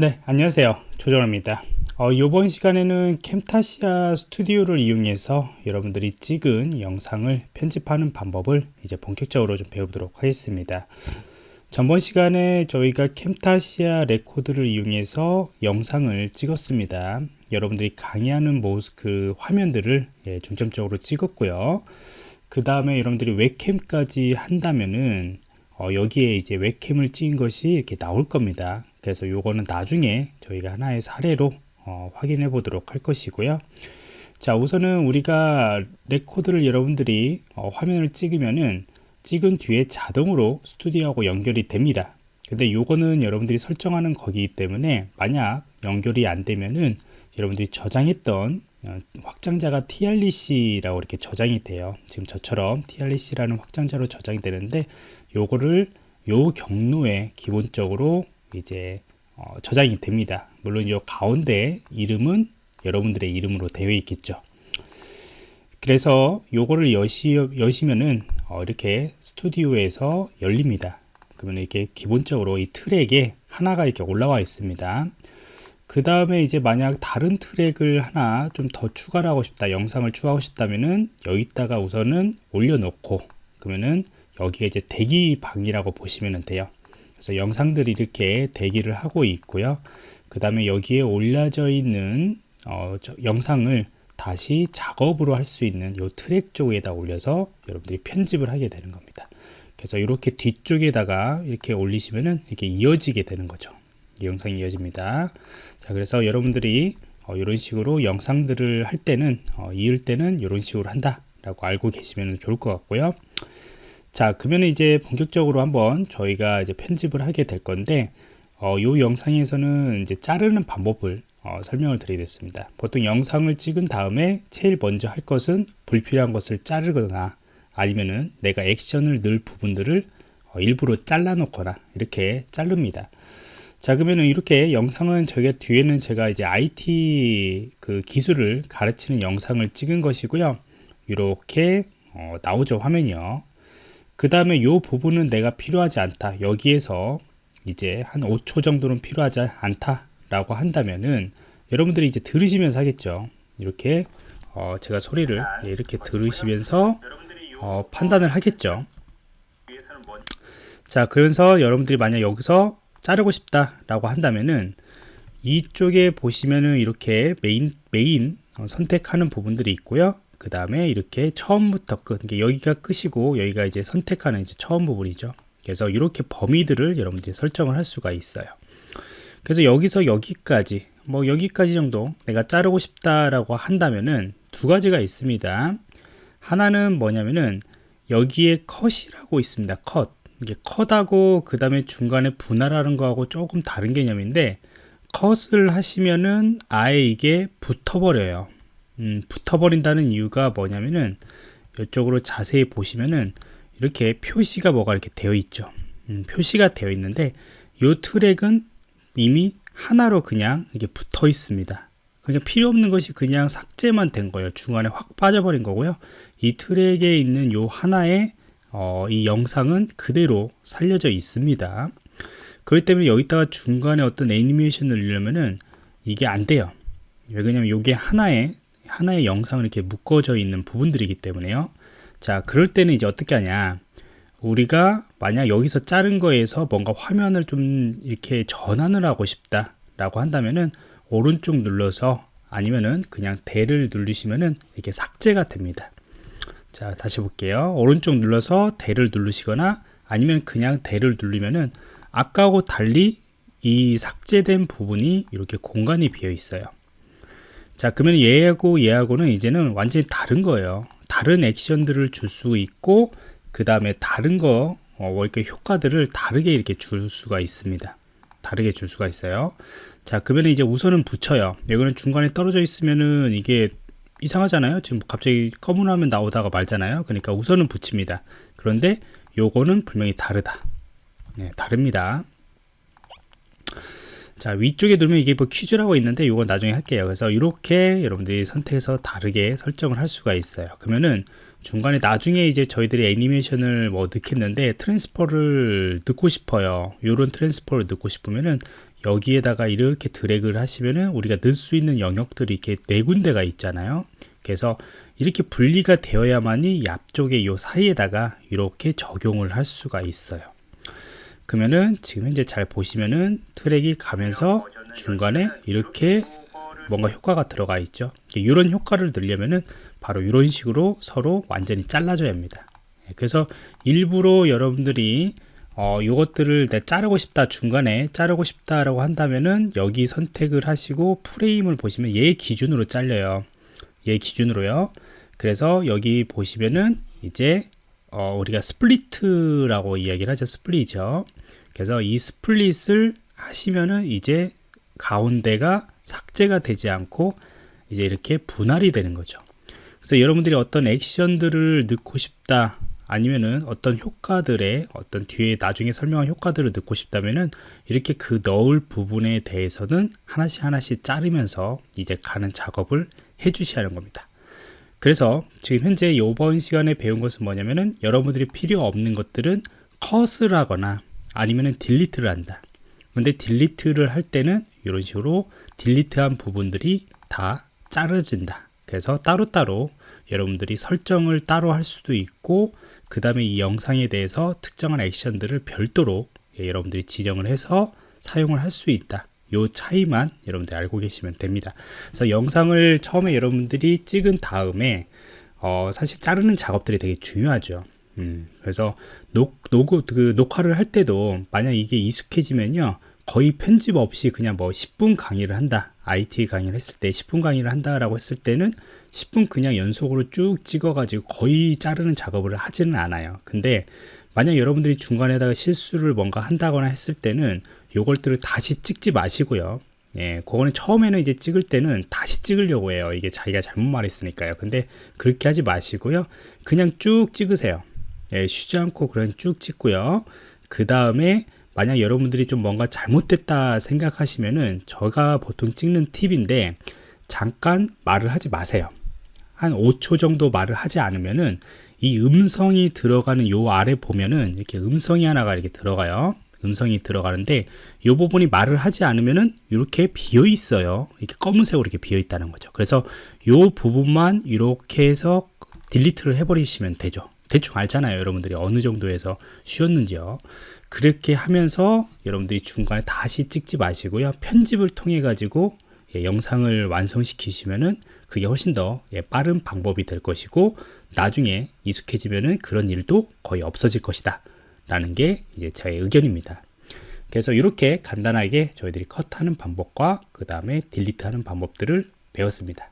네 안녕하세요. 조정호입니다. 어, 이번 시간에는 캠타시아 스튜디오를 이용해서 여러분들이 찍은 영상을 편집하는 방법을 이제 본격적으로 좀 배워보도록 하겠습니다. 전번 시간에 저희가 캠타시아 레코드를 이용해서 영상을 찍었습니다. 여러분들이 강의하는 모습 그 화면들을 예, 중점적으로 찍었고요. 그 다음에 여러분들이 웹캠까지 한다면은 어, 여기에 이제 웹캠을 찍은 것이 이렇게 나올 겁니다 그래서 요거는 나중에 저희가 하나의 사례로 어, 확인해 보도록 할 것이고요. 자 우선은 우리가 레코드를 여러분들이 어, 화면을 찍으면은 찍은 뒤에 자동으로 스튜디오하고 연결이 됩니다. 근데 요거는 여러분들이 설정하는 거기 때문에 만약 연결이 안 되면은 여러분들이 저장했던 어, 확장자가 trc라고 이렇게 저장이 돼요. 지금 저처럼 trc라는 확장자로 저장이 되는데 요거를 요 경로에 기본적으로 이제 어, 저장이 됩니다. 물론 요 가운데 이름은 여러분들의 이름으로 되어 있겠죠. 그래서 요거를 여시, 여시면은 어, 이렇게 스튜디오에서 열립니다. 그러면 이렇게 기본적으로 이 트랙에 하나가 이렇게 올라와 있습니다. 그 다음에 이제 만약 다른 트랙을 하나 좀 더 추가를 하고 싶다 영상을 추가하고 싶다면은 여기다가 우선은 올려놓고 그러면은 여기가 이제 대기방이라고 보시면 돼요 그래서 영상들이 이렇게 대기를 하고 있고요. 그 다음에 여기에 올려져 있는 어, 영상을 다시 작업으로 할 수 있는 이 트랙 쪽에다 올려서 여러분들이 편집을 하게 되는 겁니다. 그래서 이렇게 뒤쪽에다가 이렇게 올리시면은 이렇게 이어지게 되는 거죠. 이 영상이 이어집니다. 자 그래서 여러분들이 어, 이런 식으로 영상들을 할 때는 어, 이을 때는 이런 식으로 한다 라고 알고 계시면 좋을 것 같고요 자 그러면 이제 본격적으로 한번 저희가 이제 편집을 하게 될 건데 어, 이 영상에서는 이제 자르는 방법을 어, 설명을 드리겠습니다. 보통 영상을 찍은 다음에 제일 먼저 할 것은 불필요한 것을 자르거나 아니면은 내가 액션을 넣을 부분들을 어, 일부러 잘라 놓거나 이렇게 자릅니다. 자 그러면 이렇게 영상은 저희가 뒤에는 제가 이제 IT 그 기술을 가르치는 영상을 찍은 것이고요. 이렇게 어, 나오죠 화면이요 그 다음에 이 부분은 내가 필요하지 않다. 여기에서 이제 한 5초 정도는 필요하지 않다 라고 한다면은 여러분들이 이제 들으시면서 하겠죠. 이렇게 어 제가 소리를 이렇게 들으시면서 어 판단을 하겠죠. 자 그래서 여러분들이 만약 여기서 자르고 싶다 라고 한다면은 이쪽에 보시면은 이렇게 메인 메인 어, 선택하는 부분들이 있고요 그 다음에 이렇게 처음부터 끝 여기가 끝이고 여기가 이제 선택하는 이제 처음 부분이죠. 그래서 이렇게 범위들을 여러분들이 설정을 할 수가 있어요. 그래서 여기서 여기까지 뭐 여기까지 정도 내가 자르고 싶다라고 한다면은 두 가지가 있습니다. 하나는 뭐냐면은 여기에 컷이라고 있습니다. 컷. 이게 컷하고 그 다음에 중간에 분할하는 거하고 조금 다른 개념인데 컷을 하시면은 아예 이게 붙어버려요 음, 붙어버린다는 이유가 뭐냐면은 이쪽으로 자세히 보시면은 이렇게 표시가 뭐가 이렇게 되어 있죠. 음, 표시가 되어 있는데 이 트랙은 이미 하나로 그냥 이게 붙어 있습니다. 그러니까 필요 없는 것이 그냥 삭제만 된 거예요. 중간에 확 빠져버린 거고요. 이 트랙에 있는 요 하나의 어, 이 영상은 그대로 살려져 있습니다. 그렇기 때문에 여기다가 중간에 어떤 애니메이션을 넣으려면은 이게 안 돼요. 왜 그러냐면 이게 하나의 하나의 영상을 이렇게 묶어져 있는 부분들이기 때문에요. 자 그럴 때는 이제 어떻게 하냐? 우리가 만약 여기서 자른 거에서 뭔가 화면을 좀 이렇게 전환을 하고 싶다 라고 한다면은 오른쪽 눌러서 아니면은 그냥 대를 누르시면은 이렇게 삭제가 됩니다. 자 다시 볼게요. 오른쪽 눌러서 대를 누르시거나 아니면 그냥 대를 누르면은 아까하고 달리 이 삭제된 부분이 이렇게 공간이 비어 있어요 자 그러면 얘하고 얘하고는 이제는 완전히 다른 거예요. 다른 액션들을 줄 수 있고 그 다음에 다른 거 어, 이렇게 효과들을 다르게 이렇게 줄 수가 있습니다. 다르게 줄 수가 있어요. 자 그러면 이제 우선은 붙여요. 이거는 중간에 떨어져 있으면은 이게 이상하잖아요. 지금 갑자기 검은 화면 나오다가 말잖아요. 그러니까 우선은 붙입니다. 그런데 요거는 분명히 다르다. 네, 다릅니다 자 위쪽에 누르면 이게 뭐 퀴즈라고 있는데 이건 나중에 할게요. 그래서 이렇게 여러분들이 선택해서 다르게 설정을 할 수가 있어요. 그러면은 중간에 나중에 이제 저희들이 애니메이션을 뭐 넣겠는데 transfer를 넣고 싶어요. 요런 transfer를 넣고 싶으면은 여기에다가 이렇게 드래그를 하시면은 우리가 넣을 수 있는 영역들이 이렇게 네 군데가 있잖아요. 그래서 이렇게 분리가 되어야만이 이 앞쪽에 요 사이에다가 이렇게 적용을 할 수가 있어요 그러면은 지금 현재 잘 보시면은 트랙이 가면서 중간에 이렇게 뭔가 효과가 들어가 있죠. 이런 효과를 넣으려면은 바로 이런 식으로 서로 완전히 잘라줘야 합니다. 예, 그래서 일부러 여러분들이 어, 요것들을 내 자르고 싶다 중간에 자르고 싶다라고 한다면은 여기 선택을 하시고 프레임을 보시면 얘 기준으로 잘려요. 얘 기준으로요. 그래서 여기 보시면은 이제 어, 우리가 split이라고 이야기를 하죠. split이죠. 그래서 이 split을 하시면은 이제 가운데가 삭제가 되지 않고 이제 이렇게 분할이 되는 거죠. 그래서 여러분들이 어떤 액션들을 넣고 싶다 아니면은 어떤 효과들의 어떤 뒤에 나중에 설명한 효과들을 넣고 싶다면은 이렇게 그 넣을 부분에 대해서는 하나씩 하나씩 자르면서 이제 가는 작업을 해 주셔야 하는 겁니다 그래서 지금 현재 이번 시간에 배운 것은 뭐냐면은 여러분들이 필요 없는 것들은 컷을 하거나 아니면은 딜리트를 한다. 근데 딜리트를 할 때는 이런 식으로 딜리트한 부분들이 다 자르진다. 그래서 따로따로 여러분들이 설정을 따로 할 수도 있고 그 다음에 이 영상에 대해서 특정한 액션들을 별도로 예, 여러분들이 지정을 해서 사용을 할 수 있다 요 차이만 여러분들이 알고 계시면 됩니다. 그래서 영상을 처음에 여러분들이 찍은 다음에 어, 사실 자르는 작업들이 되게 중요하죠. 음, 그래서 녹, 녹, 그 녹화를 할 때도 만약 이게 익숙해지면요 거의 편집 없이 그냥 뭐 10분 강의를 한다 IT 강의를 했을 때 10분 강의를 한다라고 했을 때는 10분 그냥 연속으로 쭉 찍어 가지고 거의 자르는 작업을 하지는 않아요. 근데 만약 여러분들이 중간에다가 실수를 뭔가 한다거나 했을 때는 요걸들을 다시 찍지 마시고요. 예, 그거는 처음에는 이제 찍을 때는 다시 찍으려고 해요. 이게 자기가 잘못 말했으니까요. 근데 그렇게 하지 마시고요. 그냥 쭉 찍으세요. 예, 쉬지 않고 그냥 쭉 찍고요. 그 다음에 만약 여러분들이 좀 뭔가 잘못됐다 생각하시면은 제가 보통 찍는 팁인데 잠깐 말을 하지 마세요. 한 5초 정도 말을 하지 않으면은 이 음성이 들어가는 요 아래 보면은 이렇게 음성이 하나가 이렇게 들어가요. 음성이 들어가는데 이 부분이 말을 하지 않으면은 이렇게 비어 있어요. 이렇게 검은색으로 이렇게 비어 있다는 거죠. 그래서 이 부분만 이렇게 해서 딜리트를 해버리시면 되죠. 대충 알잖아요 여러분들이. 어느 정도에서 쉬었는지요. 그렇게 하면서 여러분들이 중간에 다시 찍지 마시고요. 편집을 통해 가지고 예, 영상을 완성시키시면은 그게 훨씬 더 예, 빠른 방법이 될 것이고 나중에 익숙해지면은 그런 일도 거의 없어질 것이다. 라는 게 이제 저의 의견입니다. 그래서 이렇게 간단하게 저희들이 컷하는 방법과 그 다음에 딜리트하는 방법들을 배웠습니다